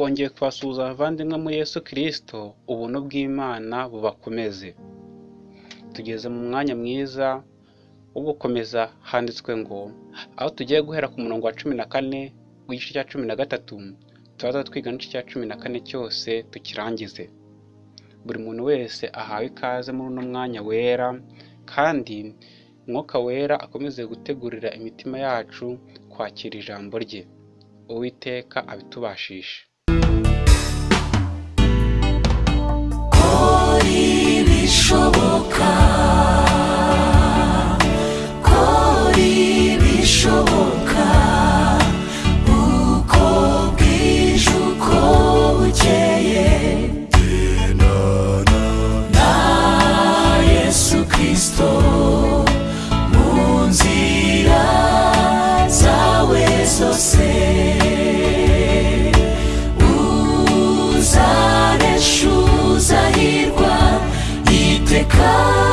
twongeye kubasuhuza abavandimwe muri Yesu Kristo, ubuntu bw'Imana bubakomeze. Tugeze mu mwanya mwiza wo gukomeza handitswe ngo aho tugiye guhera ku murongo wa cumi na kane w'igice cya cumi na gatatu, turaza twiga n'igice cya cumi na kane cyose tukirangize. Buri muntu wese ahawe ikaze muri uno mwanya wera kandi Umwuka wera akomeze gutegurira imitima yacu kwakira ijambo rye. Uwiteka abitubashishe. ibishoboka iteka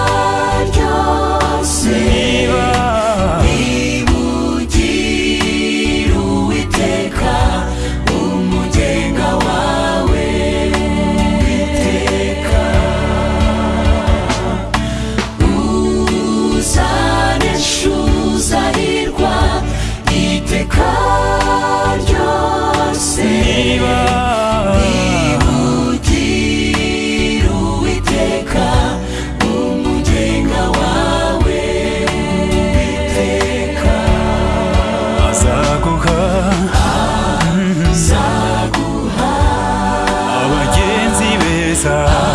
Jesus.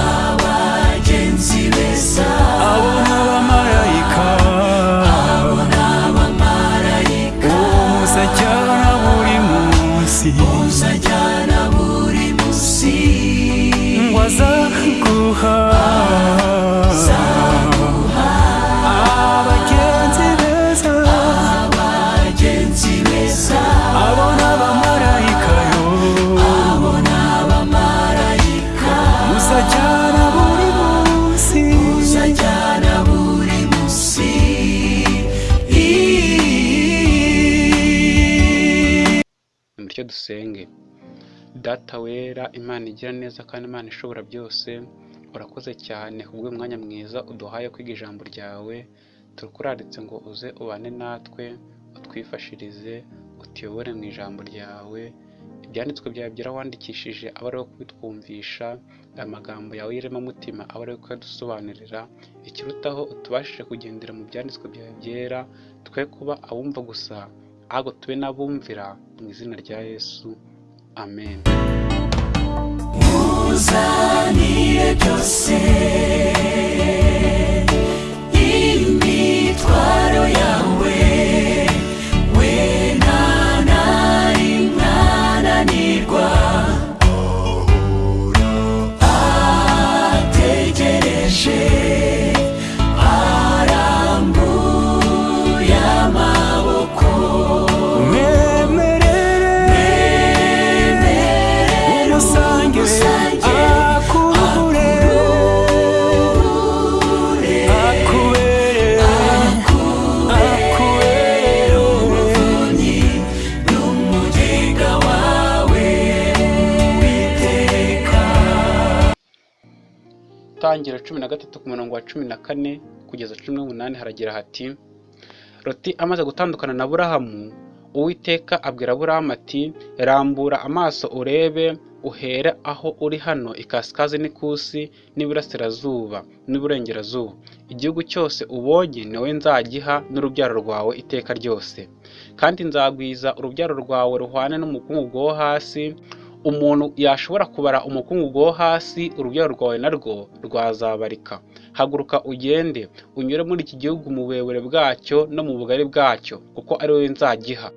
Dusenge. Data wera, Imana igira neza kandi Imana ishobora byose, urakoze cyane kubw'uyu mwanya mwiza uduhaye kwiga ijambo ryawe, turakuraritse ngo uze ubane natwe, utwifashirize, utuyobore mu ijambo ryawe, ibyanditswe byawe byarakwandikishije abe ari we kubitwumvisha, amagambo yawe y'iremamutima abe ari we kuyadusobanurira, ikirutaho utubashije kugendera mu byanditswe byawe byera, twe kuba abumva gusa, ahubwo tube n'abumvira mu izina rya Yesu, amen. uzanire byose. Imitwaro yawe. Cumi na kane kugeza cumi n'umunani haragira hati Loti amaze gutandukana na Aburahamu Uwiteka abwira Aburahamu ati rambura amaso urebe uhere aho uri hano ikasikazi n'ikusi n'iburasirazuba n'iburengerazuba igihugu cyose ubonye ni wowe nzagiha n'urubyaro rwawe iteka ryose. Kandi nzagwiza urubyaro rwawe ruhwane n'umukungugu wo hasi. Umuntu yashobora kubara umukungugu wo hasi urubyaro rwawe narwo rwazabarika. Haguruka ugende unyure muri iki gihugu mu burebure bwacyo no mu bugari bwacyo kuko ari wowe nzagiha.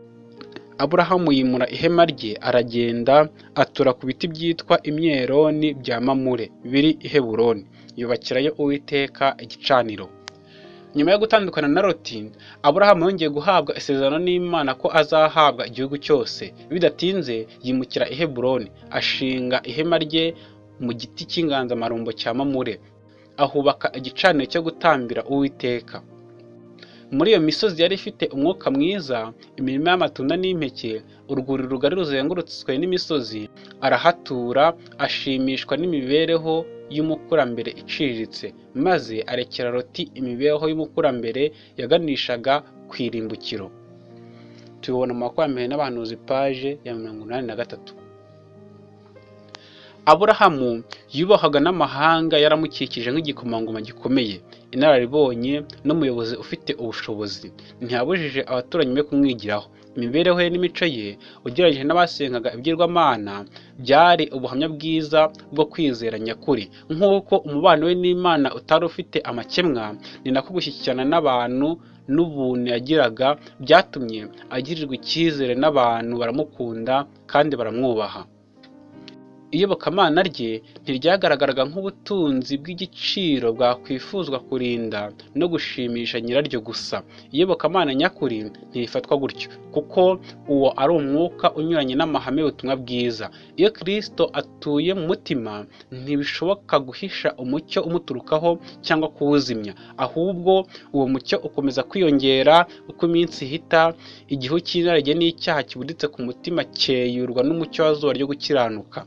Aburahamu yimura ihema rye aragenda atura ku biti byitwa imyeroni bya mamure biri i heburoni. Yubakirayo uwiteka igicaniro. Nyuma yo gutandukana na loti aburahamu yongeye guhabwa isezerano n'imana ko azahabwa igihugu cyose. Bidatinze yimukira i heburoni ashinga ihema rye mu giti cy'inganzamarumbo cya mamure. Ahubaka igicaniro cyo gutambira uwiteka. Muri iyo misozi yari ifite umwuka mwiza imirima y'amatunda n'impeke urwuri rugari ruzengurutswe n'imisozi arahatura ashimishwa n'imibereho y'umukurambere iciriritse maze arekera loti imibereho y'umukurambere yaganishaga ku irimbukiro. Tubibona mu makumyabiri n'abahanuzi paje ya mirongo inani na gatatu. Aburahamu yubahwaga n'amahanga yaramukikije nk'igikomangoma gikomeye. Inararibonye n'umuyobozi ufite ubushobozi. Ntiyabujije abaturanyi be kumwigiraho. Imibereho ye n'imico ye ugereranyije n'abasengaga ibigirwamana byari ubuhamya bwiza bwo kwizera nyakuri. Nk'uko umubano we n'imana utari ufite amakemwa ni nako gushyikirana n'abantu n'ubuntu yagiraga byatumye agirirwa icyizere n'abantu baramukunda kandi baramwubaha. Iyobokamana rye ntiryagaragaraga nk'ubutunzi bw'igiciro bwakwifuzwa kurinda no gushimisha nyiraryo gusa. Iyobokamana nyakuri ntirifatwa gutyo kuko uwo ari umwuka unyuranye n'amahame y'ubutumwa bwiza. Iyo kirisito atuye mu mutima ntibishoboka guhisha umucyo umuturukaho cyangwa kuwuzimya ahubwo uwo mucyo ukomeza kwiyongera uko iminsi ihita igihu cy'inarage n'icyaha kibuditse ku mutima cyeyurwa n'umucyo wa zuba ryo gukiranuka.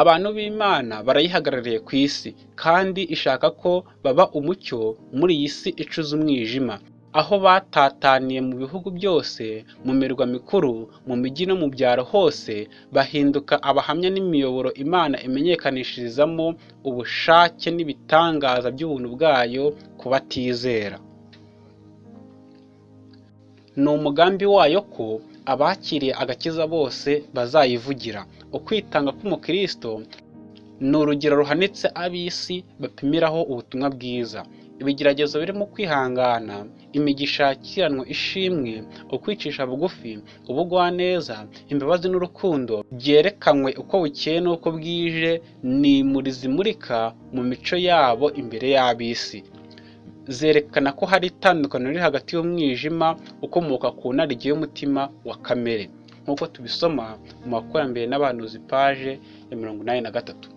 Abantu b'imana barayihagarariye ku isi kandi ishaka ko baba umucyo muri iyi si icuza umwijima. Aho batataniye mu bihugu byose mu mirwa mikuru mu mijyi no mu byaro hose bahinduka abahamya n'imiyoboro imana imenyekanishirizamo ubushake n'ibitangaza by'ubuntu bwayo ku batizera. Ni umugambi wayo ko abakiriye agakiza bose bazayivugira. Ukwitanga k'umukristo ni urugero ruhanitse ab'isi bapimiraho ubutumwa bwiza. Ibigeragezo birimo kwihangana imigisha yakiranwe ishimwe ukwicisha bugufi ubugwaneza imbabazi n'urukundo byerekanywe uko bukeye n'uko bwije ni muri zimurika mu mico yabo imbere y'ab'isi. Zerekana ko hari itandukaniro riri hagati y'umwijima ukomoka ku narige y'umutima wa kamere. Nk'uko tubisoma mu makurambere n'abahanuzi paje ya mirongo inani na gatatu.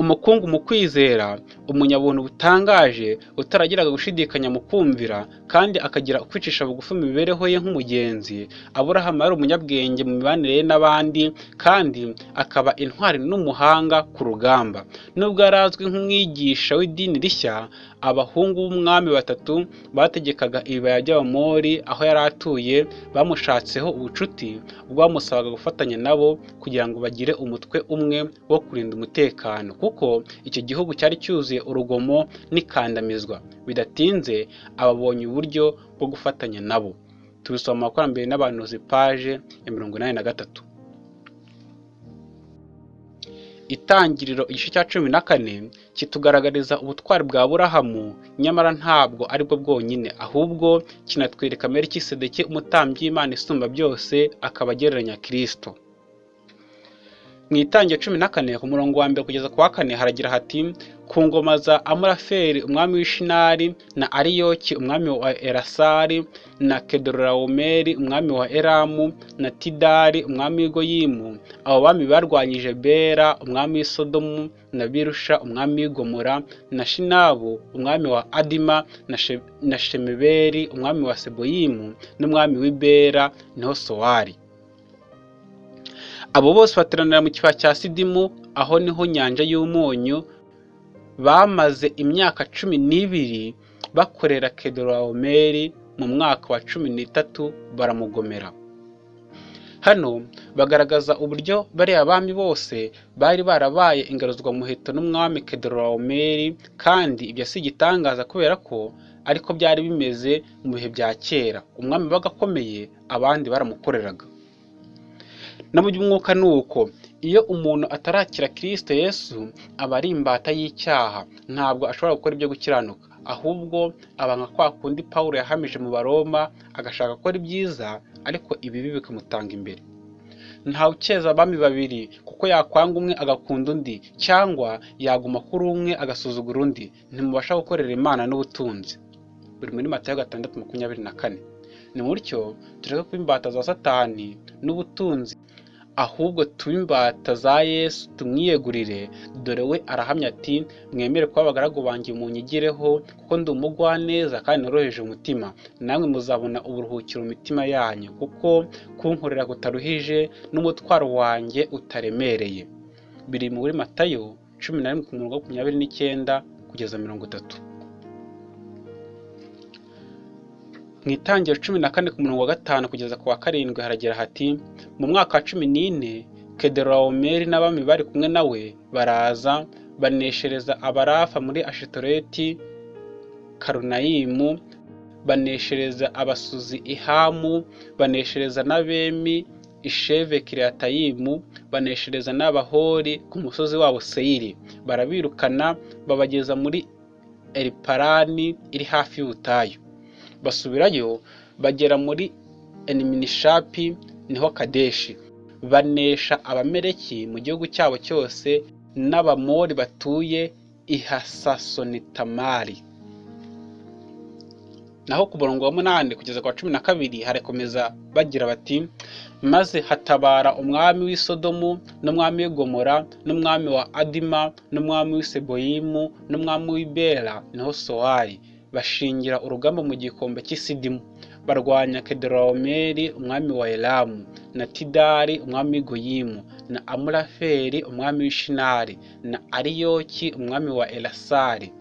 Umukungu mu kwizera umunyabuntu butangaje utaragiraga gushidikanya mu kumvira kandi akagira ukwicisha bugufi mu mibereho ye nk'umugenzi aburahamu yari umunyabwenge mu mibanire ye n'abandi kandi akaba intwari n'umuhanga ku rugamba. Nubwo yari azwi nk'umwigisha w'idini rishya abahungu b'umwami batatu bategekaga ibibaya by'abamori aho yari atuye bamushatseho ubucuti bwamusabaga gufatanya nabo kugira ngo bagire umutwe umwe wo kurinda umutekano. Kuko icyo gihugu cyari cyuzuye urugomo n'ikandamizwa. Bidatinze ababonye uburyo bwo gufatanya nabo. Tubisoma mu makurambere n'abahanuzi paje ya mirongo inani na gatatu. Itangiriro igice cya cumi na kane kitugaragariza ubutwari bwa burahamu nyamara ntabwo ari bwo bwonyine ahubwo kinatwereka merikisedeki umutambyi w'imana isumba byose akaba agereranya kirisito mu itangira cumi na kane ku murongo wa mbere kugeza ku wa kane haragira hati ku ngoma za amuraferi umwami w'ishinari na ariyoki umwami wa erasari na kedorawomeri umwami wa eramu na tidari umwami w'igoyimu abo bami barwanyije bera umwami w'isodomu na birusha umwami w'igomora na shinabu umwami wa adima na shemeberi umwami wa seboyimu n'umwami w'ibera ni ho sowari abo bose bateranira mu kibaya cya sidimu aho ni ho nyanja y'umunyu bamaze imyaka cumi n'ibiri bakorera kedorawomeri mu mwaka wa cumi n'itatu baramugomera. Hano bagaragaza uburyo bariya bami bose bari barabaye ingaruzwamuheto n'umwami kedorawomeri kandi ibyo si igitangaza kubera ko ariko byari bimeze mu bihe bya kera. Umwami wabaga akomeye abandi baramukoreraga. No mu by'umwuka ni uko iyo umuntu atarakira kirisito yesu aba ari imbata y'icyaha. Ntabwo ashobora gukora ibyo gukiranuka. Ahubwo aba nka kwa kundi pawulo yahamije mu baroma agashaka gukora ibyiza ariko ibibi bikamutanga imbere. Ntawe ukeza abami babiri kuko yakwanga umwe agakunda undi cyangwa yaguma kuri umwe agasuzugura undi. Ntimubasha gukorera imana n'ubutunzi. Buri muri matayo gatandatu makumyabiri na kane. Ni mutyo tureke kuba imbata za satani n'ubutunzi ahubwo tube imbata za yesu tumwiyegurire. Dore we arahamya ati mwemere kuba abagaragu banjye munyigireho kuko ndi umugwaneza kandi noroheje umutima. Namwe muzabona uburuhukiro mu mitima yanyu kuko kunkorera kutaruhije n'umutwaro wanjye utaremereye. Biri muri matayo cumi na rimwe ku murongo wa makumyabiri n'icyenda kugeza mirongo itatu. Mu itangiro cumi na kane ku murongo wa gatanu kugeza ku wa karindwi haragira hati mu mwaka wa cumi n'ine kedoromeri n'abami bari kumwe nawe baraza baneshereza abarafa muri ashitoreti karunayimu baneshereza abasuzi ihamu baneshereza n'abemi isheve kiriyatayimu baneshereza n'abahori ku musozi wabo seyiri. Barabirukana babageza muri eriparani iri hafi y'ubutayu. Basubirayo bagera muri eniminishapi ni ho kadeshi. Banesha abamereki mu gihugu cyabo cyose n'abamori batuye i hasasonitamari. Naho ku murongo wa munani kugeza ku wa cumi na kabiri harakomeza bagira bati maze hatabara umwami w'i Sodomu n'umwami w'i Gomora n'umwami wa adima n'umwami w'i seboyimu n'umwami w'i bera ni ho sowari bashingira urugamba mu gikombe cy'isidimu barwanya kedoromeri umwami wa elamu na tidari umwami w'i goyimu na amuraferi umwami w'ishinari na ariyoki umwami wa elasari.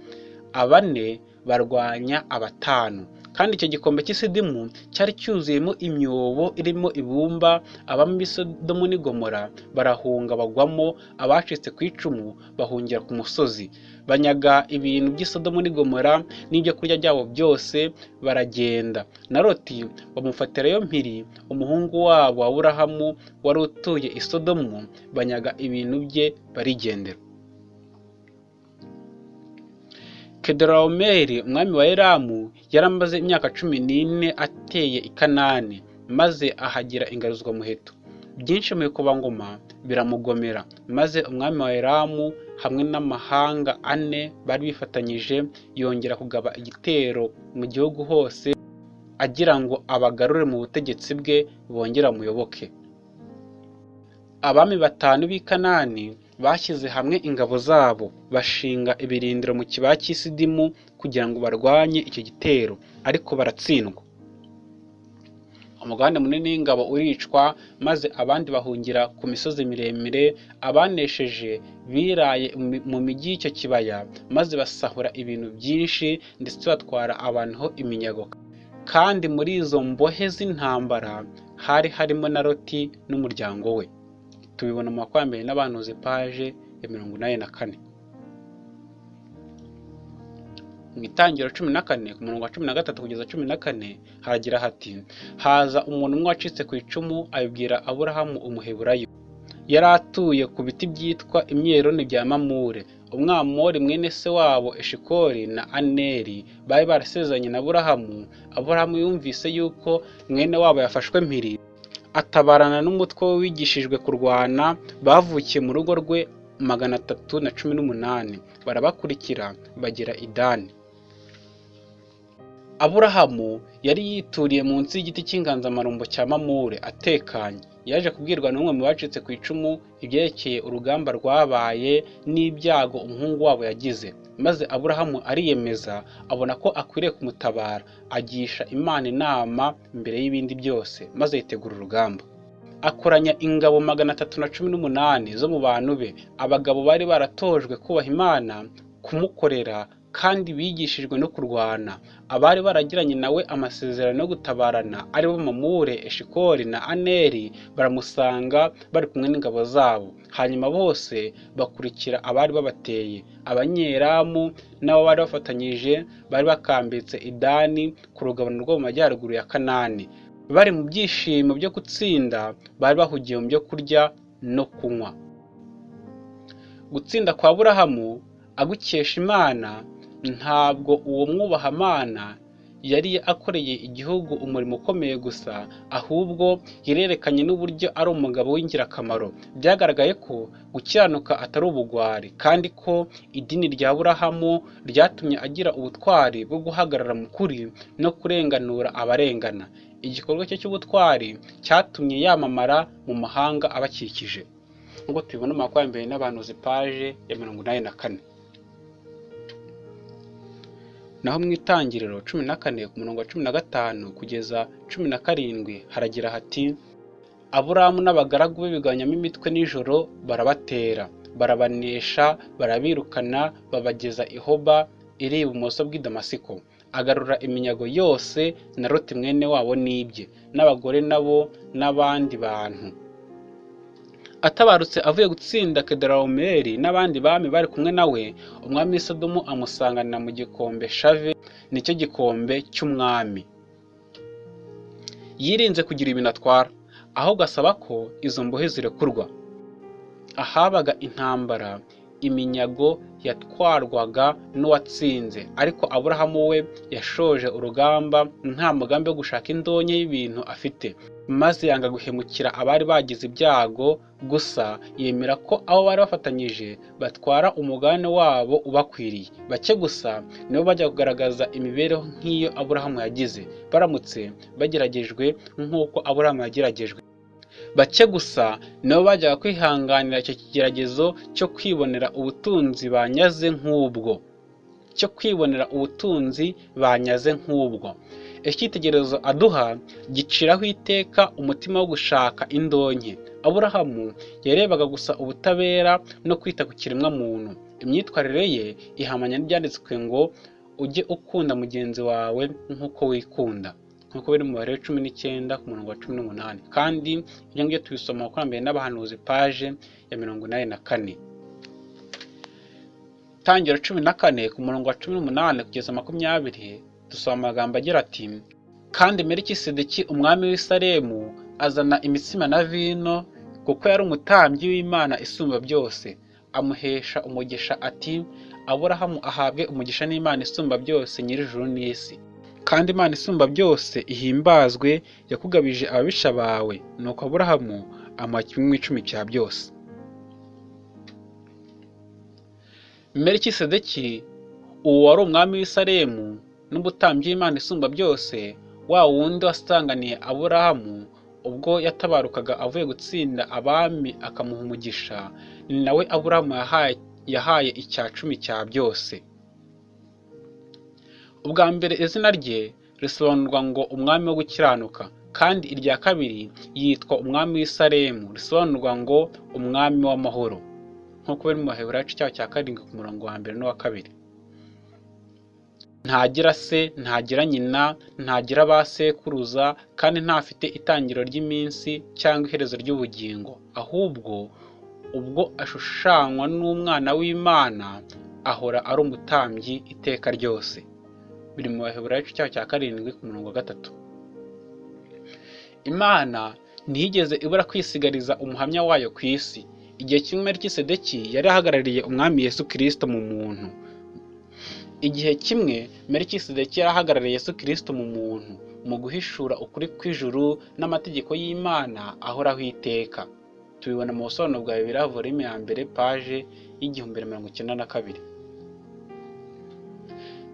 Abane barwanya abatanu. Kandi icyo gikombe cy'isidimu cyari cyuzuyemo imyobo irimo ibumba abami b'isodomu n'i Gomora barahunga bagwamo abacitse ku icumu bahungira ku musozi. Banyaga ibintu by'isodomu n'i Gomora n'ibyo kurya byabo byose baragenda. Na loti bamufatirayo mpiri umuhungu wabo wa burahamu wari utuye i Sodomu banyaga ibintu bye barigendera. Kedoromeri umwami wa elamu yari amaze imyaka cumi n'ine ateye i kanani maze ahagira ingaruzwamuheto byinshi mu bikomangoma biramugomera maze umwami wa elamu hamwe n'amahanga ane bari bifatanyije yongera kugaba igitero mu gihugu hose agira ngo abagarure mu butegetsi bwe bongere amuyoboke abami batanu b'i kanani bashyize hamwe ingabo zabo bashinga ibirindiro mu kibaya cy'isidimu kugira ngo barwanye icyo gitero ariko baratsindwa. Umugabane munini w'ingabo uricwa maze abandi bahungira ku misozi miremire abanesheje biraye mu mijyi y'icyo kibaya maze basahura ibintu byinshi ndetse batwara abantu ho iminyago. Kandi muri izo mbohe z'intambara hari harimo na loti n'umuryango we. Tubibona mu makwambere n'abantuzi paje ya mirongo inani na kane. Mu itangiro cumi na kane ku murongo wa cumi na gatatu kugeza cumi na kane haragira hati haza umuntu umwe wacitse ku icumu abibwira aburahamu umuheburayo. Yari atuye ku biti byitwa imyeroni bya mamure. Umwamori mwene se wabo eshikori na aneri bari barasezeranye na aburahamu. Aburahamu yumvise yuko mwene wabo yafashwe mpiri. Atabarana n'umutwe we wigishijwe kurwana bavukiye mu rugo rwe magana atatu na cumi n'umunani. Barabakurikira bagera idani aburahamu yari yituriye munsi y'igiti cy'inganzamarumbo cya mamure atekanye. Yaje kubwirwa n'umwe mu bacitse ku icumu ibyerekeye urugamba rwabaye n'ibyago umuhungu wabo yagize. Maze aburahamu ariyemeza abona ko akwiriye kumutabara agisha imana inama mbere y'ibindi byose maze yitegura urugamba. Akoranya ingabo magana atatu na cumi n'umunani zo mu bantu be. Abagabo bari baratojwe kubaha imana kumukorera kandi bigishijwe no kurwana. Abari baragiranye nawe amasezerano yo gutabarana. Aribo mamure eshikori na aneri baramusanga bari kumwe n'ingabo zabo. Hanyuma bose bakurikira abari babateye. Abanyeramu n'abo bari bafatanyije bari bakambitse idani ku rugabano rwo mu majyaruguru ya kanani. Bari mu byishimo byo gutsinda bari bahugiye mu byo kurya no kunywa. Gutsinda kwa burahamu agukesha imana ntabwo uwo mwubahamana yari akoreye igihugu umurimo ukomeye gusa ahubwo yarerekanye n'uburyo ari umugabo w'ingirakamaro. Byagaragaye ko gukiranuka atari ubugwari kandi ko idini rya burahamu ryatumye agira ubutwari bwo guhagarara mu kuri no kurenganura abarengana. Igikorwa cye cy'ubutwari cyatumye yamamara mu mahanga abakikije. Nk'uko tubibona mu makumyabiri n'abantu paje ya mirongo inani na kane. Naho mu itangiriro cumi na kane ku murongo wa cumi na gatanu kugeza cumi na karindwi haragira hati aburahamu n'abagaragu be bigabanyamo imitwe nijoro barabatera. Barabanesha barabirukana babageza i hoba iri ibumoso bw'i damasiko. Agarura iminyago yose na roti mwene wabo n'ibye n'abagore nabo n'abandi bantu. Atabarutse avuye gutsinda kedarawumeri n'abandi bami bari kumwe nawe umwami w'isodomu amusanganira mu gikombe shave ni cyo gikombe cy'umwami. Yirinze kugira ibintu atwara ahubwo asaba ko izo mbohe zirekurwa. Ahabaga intambara iminyago yatwarwaga n'uwatsinze ariko aburahamu we yashoje urugamba nta mugambi wo gushaka indonke y'ibintu afite. Maze yanga guhemukira abari bagize ibyago gusa yemera ko abo bari bafatanyije batwara umugabane wabo ubakwiriye. Bake gusa nibo bajya kugaragaza imibereho nk'iyo aburahamu yagize. Baramutse bageragejwe nk'uko aburahamu yageragejwe bake gusa nibo bajyaga kwihanganira icyo kigeragezo cyo kwibonera ubutunzi banyaze nk'ubwo. Cyo kwibonera ubutunzi banyaze nk'ubwo. Icyitegererezo aduha giciraho iteka umutima wo gushaka indonke. Aburahamu yarebaga gusa ubutabera no kwita ku kiremwa muntu imyitwarire ye ihamanya n'ibyanditswe ngo ujye ukunda mugenzi wawe nk'uko wikunda. Nk'uko biri mu mubare cumi n'icyenda ku murongo wa cumi n'umunani. Kandi ibyo ngibyo tubisoma mbere n'abahanuzi paje ya mirongo inani na kane. Tangira cumi na kane ku murongo wa cumi n'umunani kugeza makumyabiri dusoma amagambo agira ati kandi merikisedeki umwami w'isaremu azana imitsima na vino kuko yari umutambyi w'imana isumba byose. Amuhesha umugisha ati aburahamu ahabwe umugisha n'imana isumba byose nyir'ijuru n'isi. Kandi imana isumba byose ihimbazwe yakugabije ababisha bawe nuko aburahamu amuha kimwe mu icumi cya byose. Merikisedeki uwo wari umwami w'isaremu n'umutambyi w'imana isumba byose wa wundi wasanganiye aburahamu ubwo yatabarukaga avuye gutsinda abami akamuha umugisha ni nawe aburahamu yahaye, icya cumi cya byose. Ubwa mbere izina rye risobanurwa ngo umwami wo gukiranuka kandi irya kabiri yitwa umwami w'isaremu risobanurwa ngo umwami w'amahoro. Nk'uko biri mu baheburayo cyaho cya karindwi ku murongo wa mbere n'uwa kabiri. Ntagira se ntagira nyina ntagira ba sekuruza kandi ntafite itangiro ry'iminsi cyangwa iherezo ry'ubugingo. Ahubwo ubwo ashushanywa n'umwana w'imana ahora ari umutambyi iteka ryose. Biri mu baheburayo cyaho cya karindwi ku murongo wa gatatu. Imana ntiyigeze ibura kwisigariza umuhamya wayo ku isi. Igihe kimwe merikisedeki yari ahagarariye umwami yesu kirisito mu muntu. Igihe kimwe merikisedeki yari ahagarariye yesu kirisito mu muntu mu guhishura ukuri kw'ijuru n'amategeko y'imana ahoraho iteka. Tubibona mu busobanuro bwa bibiri volume ya mbere paje y'igihumbi na mirongo icyenda na kabiri.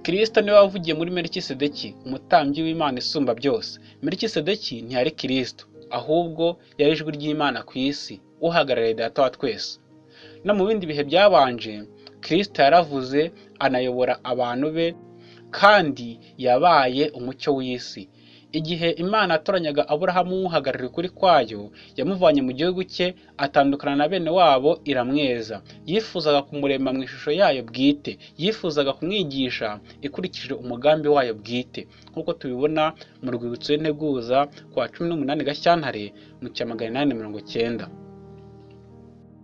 Kirisito ni we wavugiye muri merikisedeki umutambyi w'imana isumba byose. Merikisedeki ntiyari kirisito ahubwo yari ijwi ry'imana ku isi uhagarariye data wa twese. No mu bindi bihe byabanje kirisito yaravuze anayobora abantu be kandi yabaye umucyo w'isi. Igihe imana yatoranyaga aburahamu umuhagarariye ukuri kwayo yamuvanye mu gihugu cye atandukana na bene wabo iramweza. Yifuzaga kumurema mu ishusho yayo bwite. Yifuzaga kumwigisha ikurikije umugambi wayo bwite. Nk'uko tubibona mu rwibutso y'integuza ku wa cumi n'umunani gashyantare mu cya magana inani mirongo cyenda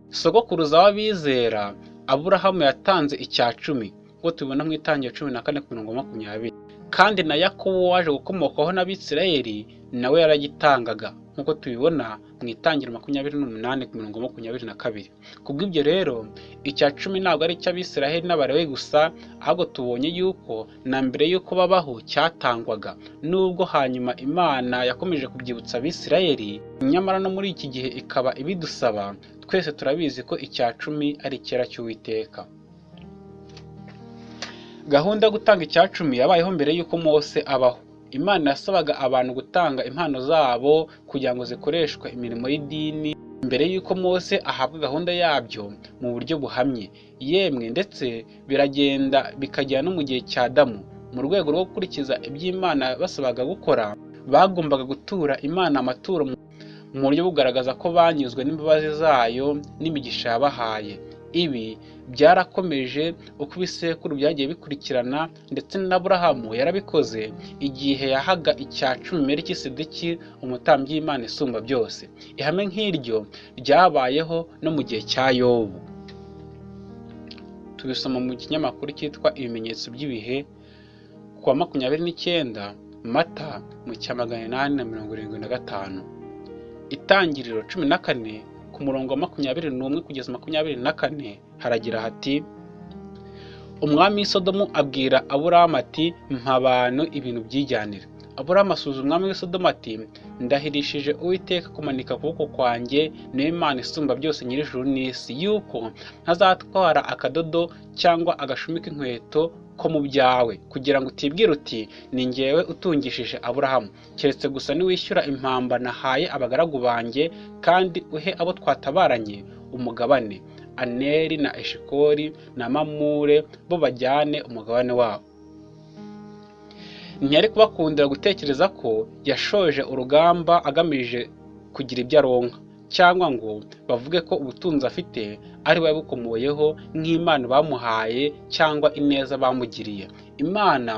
sogokuruza w'abizera aburahamu yatanze icya cumi. Nk'uko tubibona mu itangira cumi na kane ku mirongo makumyabiri kandi na yakobo waje gukomokaho n'abisirayeli nawe yaragitangaga. Nk'uko tubibona mu itangiro makumyabiri n'umunani ku mirongo makumyabiri na kabiri. Kubw'ibyo rero icya cumi ntabwo ari icy'abisiraheli n'abarewe gusa ahubwo tubonye yuko na mbere y'uko babaho cyatangwaga. Nubwo hanyuma imana yakomeje kubyibutsa abisirayeli nyamara no muri iki gihe ikaba ibidusaba twese turabizi ko icya cumi ari icyera cy'uwiteka. Gahunda yo gutanga icya cumi yabayeho mbere y'uko mose abaho. Imana yasabaga abantu gutanga impano zabo kugira ngo zikoreshwe imirimo y'idini mbere y'uko mose ahabwa gahunda yabyo mu buryo buhamye. Yemwe ndetse biragenda bikagera no mu gihe cya damu mu rwego rwo gukurikiza iby'imana basabaga gukora bagombaga gutura imana amaturo mu buryo bugaragaza ko banyuzwe n'imbabazi zayo n'imigisha yabahaye. Ibi byarakomeje uko ibisekuru byagiye bikurikirana ndetse na burahamu yarabikoze igihe yahaga icya cumi merikisedeki umutambyi w'imana isumba byose. Ihame nk'iryo ryabayeho no mu gihe cya yobu. Tubisoma mu kinyamakuru cyitwa ibimenyetso by'ibihe ku wa makumyabiri n'icyenda mata mu cya magana inani na mirongo irindwi na gatanu. Itangiriro cumi na kane ku murongo wa makumyabiri n'umwe kugeza makumyabiri na kane haragira hati umwami w'isodomu abwira aburahamu ati ibintu byijyanira aburahamu asubiza umwami w'isodomu ati ndahirishije uwiteka kumanika ukuboko kwanjye niyo imana isumba byose nyir'ijuru n'isi. Yuko ntazatwara akadodo cyangwa agashumi k'inkweto ko mu byawe. Kugira ngo utibwire uti ni ngewe utungishije aburahamu. Keretse gusa niwishyura impamba nahaye abagaragu banjye kandi uhe abo twatabaranye umugabane. Aneri na eshikori na mamure bo bajyane umugabane wabo. Ntiyari kubakundira gutekereza ko yashoje urugamba agamije kugira ibyo aronka cyangwa ngo bavuge ko ubutunzi afite ari we yabukomoyeho nk'imana bamuhaye cyangwa ineza bamugiriye. Imana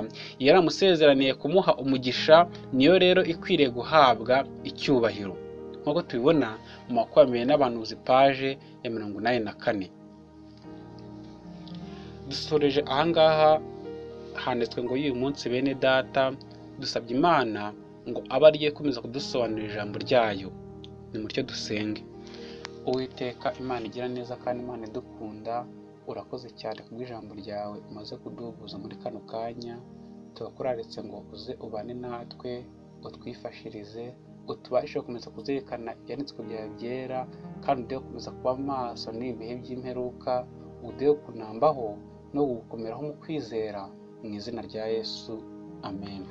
yaramusezeraniye kumuha umugisha niyo rero ikwiriye guhabwa icyubahiro. Nk'uko tubibona mu makumyabiri n'abantu paje ya mirongo inani na kane. Dusoreje ahangaha handitswe ngo y'uyu munsi bene data dusabye imana ngo abe ariyo ikomeza kudusobanurira ijambo ryayo. Ni mutyo dusenge. Uwiteka imana igira neza kandi imana idukunda urakoze cyane kubw'ijambo ryawe. Umaze kuduhuza muri kano kanya turakuraretse ngo uze ubane natwe utwifashirize utubashe gukomeza kuzirikana ibyanditswe byawe byera kandi ude gukomeza kuba maso n'ibihe by'imperuka ude kunambaho no gukomeraho mu kwizera. Mu izina rya yesu amen